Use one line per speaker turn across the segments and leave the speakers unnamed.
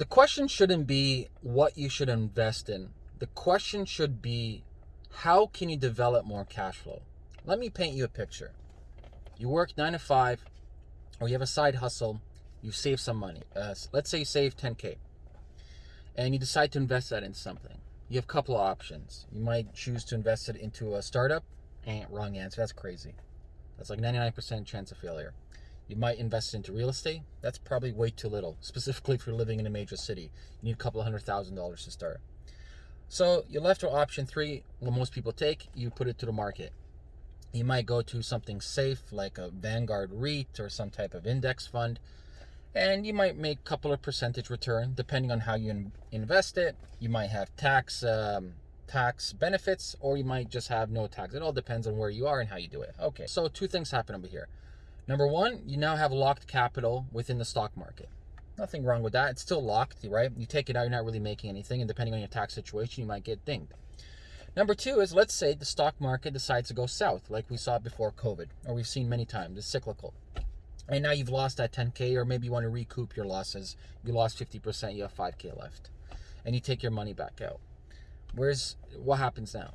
the question shouldn't be what you should invest in. The question should be how can you develop more cash flow? Let me paint you a picture. You work nine to five, or you have a side hustle, you save some money. Uh, let's say you save 10K, and you decide to invest that in something. You have a couple of options. You might choose to invest it into a startup. Eh, wrong answer. That's crazy. That's like 99% chance of failure. You might invest into real estate. That's probably way too little, specifically if you're living in a major city. You need a couple of hundred thousand dollars to start. So you're left with option three, what most people take, you put it to the market. You might go to something safe like a Vanguard REIT or some type of index fund, and you might make a couple of percentage return depending on how you invest it. You might have tax um, tax benefits, or you might just have no tax. It all depends on where you are and how you do it. Okay, so two things happen over here. Number one, you now have locked capital within the stock market. Nothing wrong with that. It's still locked, right? You take it out, you're not really making anything, and depending on your tax situation, you might get dinged. Number two is let's say the stock market decides to go south, like we saw before COVID, or we've seen many times. It's cyclical. And now you've lost that 10K, or maybe you want to recoup your losses. You lost 50%, you have 5K left. And you take your money back out. Where's what happens now?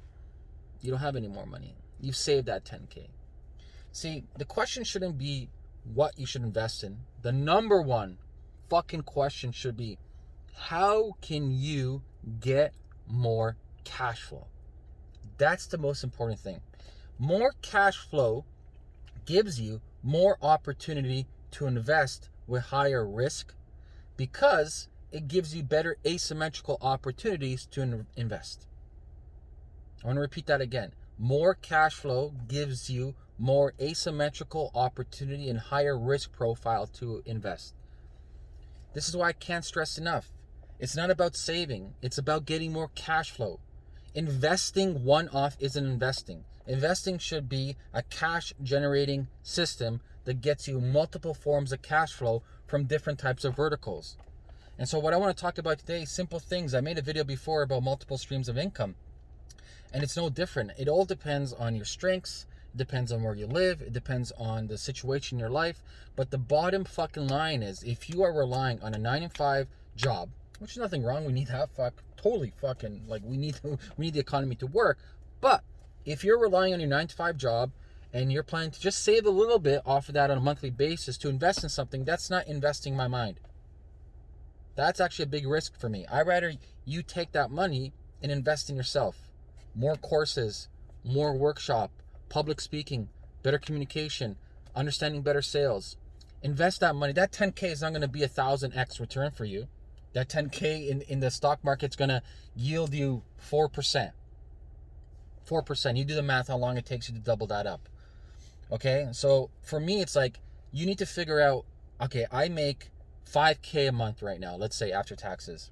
You don't have any more money. You've saved that 10K. See, the question shouldn't be what you should invest in. The number one fucking question should be how can you get more cash flow? That's the most important thing. More cash flow gives you more opportunity to invest with higher risk because it gives you better asymmetrical opportunities to invest. I want to repeat that again. More cash flow gives you more asymmetrical opportunity and higher risk profile to invest. This is why I can't stress enough. It's not about saving, it's about getting more cash flow. Investing one off isn't investing. Investing should be a cash generating system that gets you multiple forms of cash flow from different types of verticals. And so, what I want to talk about today simple things. I made a video before about multiple streams of income, and it's no different. It all depends on your strengths, depends on where you live, it depends on the situation in your life. But the bottom fucking line is if you are relying on a nine and five job, which is nothing wrong, we need that fuck totally fucking like we need we need the economy to work. But if you're relying on your nine to five job and you're planning to just save a little bit off of that on a monthly basis to invest in something, that's not investing my mind. That's actually a big risk for me. I rather you take that money and invest in yourself. More courses, more workshop, public speaking, better communication, understanding better sales. Invest that money. That 10K is not going to be a thousand X return for you. That 10K in, in the stock market's going to yield you 4%. 4%. You do the math how long it takes you to double that up. Okay? So for me, it's like you need to figure out okay, I make 5K a month right now, let's say after taxes.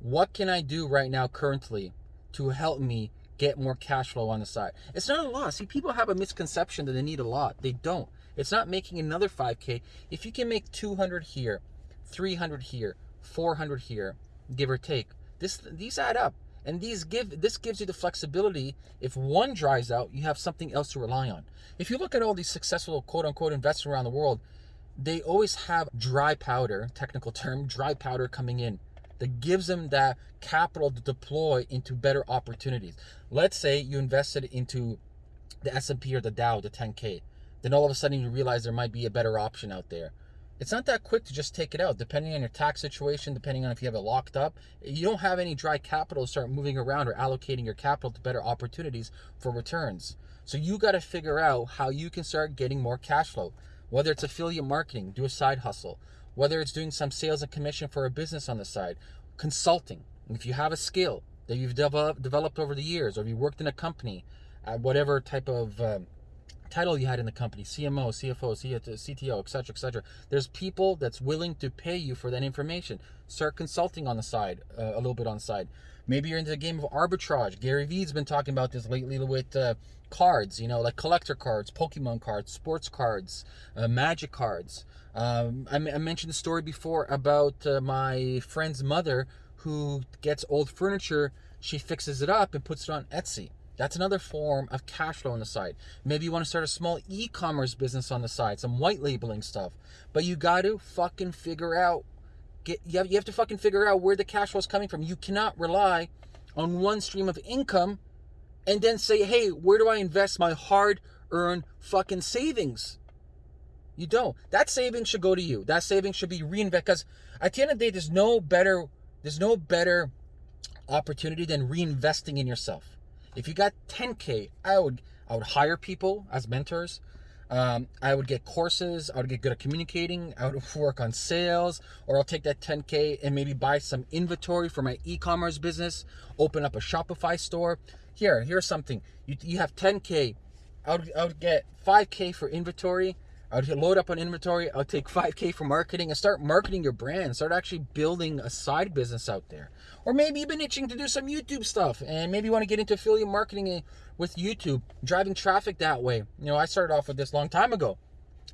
What can I do right now currently to help me get more cash flow on the side? It's not a lot. See, people have a misconception that they need a lot. They don't. It's not making another 5K. If you can make 200 here, 300 here, 400 here, give or take, this these add up. And these give this gives you the flexibility. If one dries out, you have something else to rely on. If you look at all these successful quote unquote investors around the world, they always have dry powder, technical term, dry powder coming in that gives them that capital to deploy into better opportunities. Let's say you invested into the S&P or the Dow, the 10K. Then all of a sudden you realize there might be a better option out there. It's not that quick to just take it out, depending on your tax situation, depending on if you have it locked up. You don't have any dry capital to start moving around or allocating your capital to better opportunities for returns. So you got to figure out how you can start getting more cash flow. Whether it's affiliate marketing, do a side hustle. Whether it's doing some sales and commission for a business on the side, consulting. If you have a skill that you've developed, developed over the years, or you worked in a company, at whatever type of um, title you had in the company CMO, CFO, CTO, etc., etc. There's people that's willing to pay you for that information. Start consulting on the side, uh, a little bit on the side. Maybe you're into the game of arbitrage. Gary Vee's been talking about this lately with uh, cards, you know, like collector cards, Pokemon cards, sports cards, uh, magic cards. Um, I, I, mentioned the story before about uh, my friend's mother who gets old furniture, she fixes it up and puts it on Etsy that's another form of cash flow on the side. Maybe you want to start a small e-commerce business on the side, some white labeling stuff. But you got to fucking figure out get you have, you have to fucking figure out where the cash flow is coming from. You cannot rely on one stream of income and then say, "Hey, where do I invest my hard-earned fucking savings?" You don't. That savings should go to you. That savings should be reinvested because at the end of the day, there's no better there's no better opportunity than reinvesting in yourself. If you got 10k, I would I would hire people as mentors. Um, I would get courses. I would get good at communicating. I would work on sales, or I'll take that 10k and maybe buy some inventory for my e-commerce business. Open up a Shopify store. Here, here's something. You you have 10k. I would I would get 5k for inventory I would load up on inventory. I'll take 5K for marketing and start marketing your brand. Start actually building a side business out there. Or maybe you've been itching to do some YouTube stuff and maybe you want to get into affiliate marketing with YouTube, driving traffic that way. You know, I started off with this long time ago.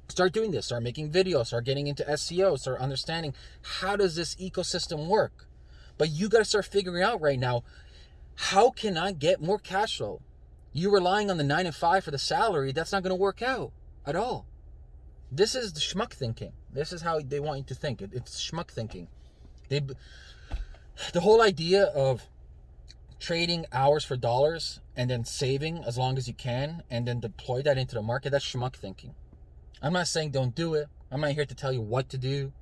Start doing this, start making videos, start getting into SEO, start understanding how does this ecosystem work. But you got to start figuring out right now, how can I get more cash flow? You relying on the nine and five for the salary, that's not going to work out at all. This is the schmuck thinking. This is how they want you to think. It, it's schmuck thinking. They, the whole idea of trading hours for dollars and then saving as long as you can and then deploy that into the market, that's schmuck thinking. I'm not saying don't do it. I'm not here to tell you what to do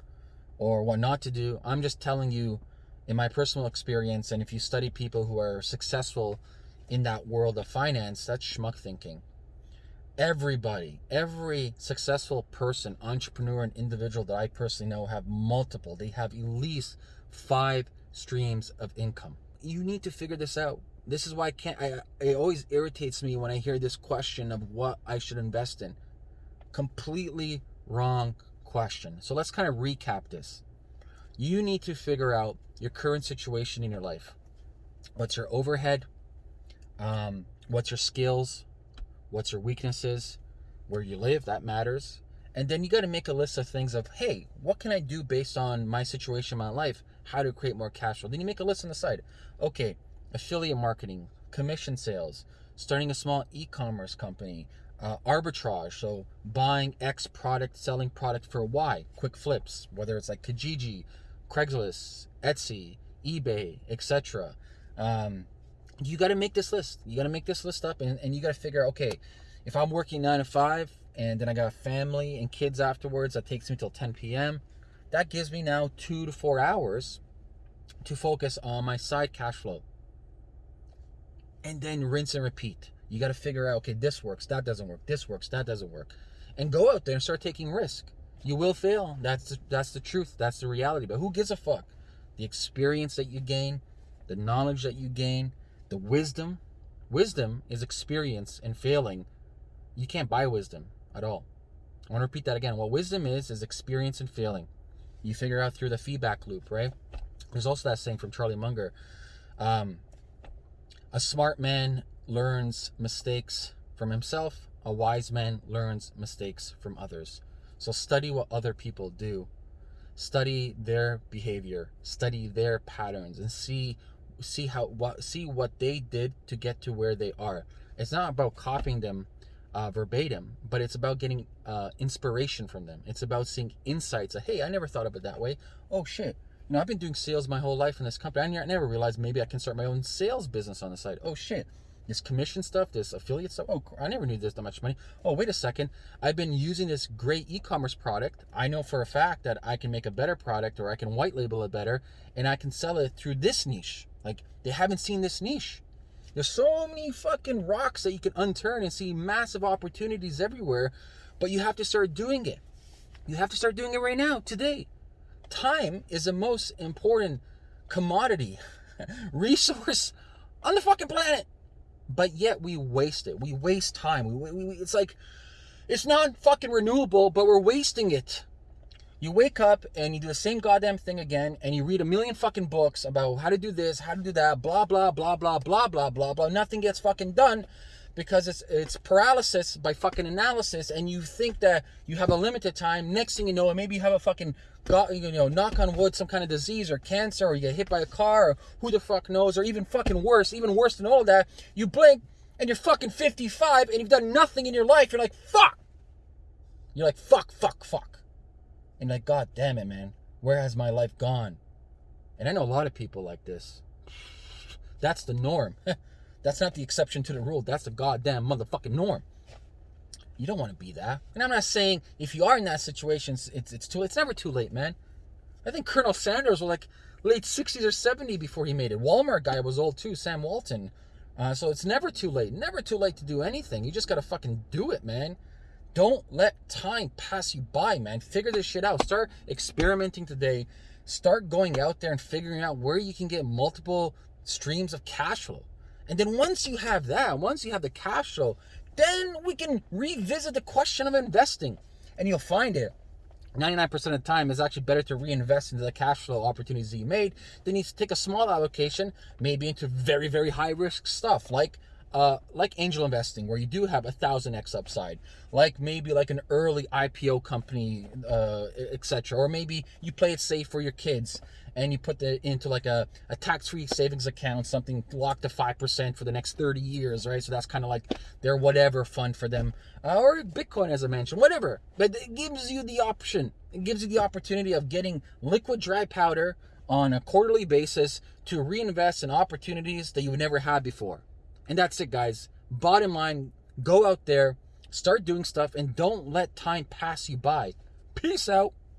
or what not to do. I'm just telling you in my personal experience and if you study people who are successful in that world of finance, that's schmuck thinking everybody, every successful person, entrepreneur, and individual that I personally know have multiple. They have at least five streams of income. You need to figure this out. This is why I can't. I, it always irritates me when I hear this question of what I should invest in. Completely wrong question. So let's kind of recap this. You need to figure out your current situation in your life. What's your overhead? Um, what's your skills? What's your weaknesses, where you live, that matters. And then you got to make a list of things of, hey, what can I do based on my situation my life? How to create more cash flow. Then you make a list on the side. Okay, affiliate marketing, commission sales, starting a small e-commerce company, uh, arbitrage, so buying X product, selling product for Y, quick flips, whether it's like Kijiji, Craigslist, Etsy, eBay, etc. Um, you got to make this list. You got to make this list up and, and you got to figure out, okay, if I'm working nine to five and then I got family and kids afterwards, that takes me till 10 p.m. That gives me now two to four hours to focus on my side cash flow. And then rinse and repeat. You got to figure out, okay, this works, that doesn't work, this works, that doesn't work. And go out there and start taking risk. You will fail. That's that's the truth. That's the reality. But who gives a fuck? The experience that you gain, the knowledge that you gain, the wisdom, wisdom is experience and failing. You can't buy wisdom at all. I want to repeat that again. What wisdom is, is experience and failing. You figure out through the feedback loop, right? There's also that saying from Charlie Munger. Um, a smart man learns mistakes from himself. A wise man learns mistakes from others. So study what other people do. Study their behavior. Study their patterns and see see how what see what they did to get to where they are. It's not about copying them uh, verbatim, but it's about getting uh, inspiration from them. It's about seeing insights. Of, hey, I never thought of it that way. Oh shit. You know, I've been doing sales my whole life in this company. I never realized maybe I can start my own sales business on the side. Oh shit this commission stuff, this affiliate stuff. Oh, I never knew there's that much money. Oh, wait a second. I've been using this great e-commerce product. I know for a fact that I can make a better product or I can white label it better and I can sell it through this niche. Like they haven't seen this niche. There's so many fucking rocks that you can unturn and see massive opportunities everywhere, but you have to start doing it. You have to start doing it right now, today. Time is the most important commodity, resource on the fucking planet but yet we waste it. We waste time. We, we, we, it's like it's not fucking renewable, but we're wasting it. You wake up and you do the same goddamn thing again, and you read a million fucking books about how to do this, how to do that, blah blah blah blah blah blah blah blah. Nothing gets fucking done because it's it's paralysis by fucking analysis, and you think that you have a limited time. Next thing you know, maybe you have a fucking you know knock on wood, some kind of disease or cancer, or you get hit by a car, or who the fuck knows, or even fucking worse, even worse than all that. You blink and you're fucking 55 and you've done nothing in your life. You're like fuck. You're like fuck fuck fuck, and like god damn it, man. Where has my life gone? And I know a lot of people like this. That's the norm. That's not the exception to the rule. That's the goddamn motherfucking norm. You don't want to be that. And I'm not saying if you are in that situation, it's it's too. It's never too late, man. I think Colonel Sanders was like late 60s or 70 before he made it. Walmart guy was old too, Sam Walton. Uh, so it's never too late. Never too late to do anything. You just gotta fucking do it, man. Don't let time pass you by, man. Figure this shit out. Start experimenting today. Start going out there and figuring out where you can get multiple streams of cash flow. And then once you have that, once you have the cash flow, then we can revisit the question of investing. And you'll find it 99% of the time is actually better to reinvest into the cash flow opportunities that you made than you take a small allocation, maybe into very, very high risk stuff like uh, like angel investing, where you do have a thousand x upside, like maybe like an early IPO company, uh, etc. Or maybe you play it safe for your kids and you put it into like a, a tax-free savings account, something locked to 5% for the next 30 years, right? So that's kind of like their whatever fund for them. Uh, or Bitcoin, as I mentioned, whatever. But it gives you the option. It gives you the opportunity of getting liquid dry powder on a quarterly basis to reinvest in opportunities that you've never had before. And that's it, guys. Bottom line, go out there, start doing stuff, and don't let time pass you by. Peace out.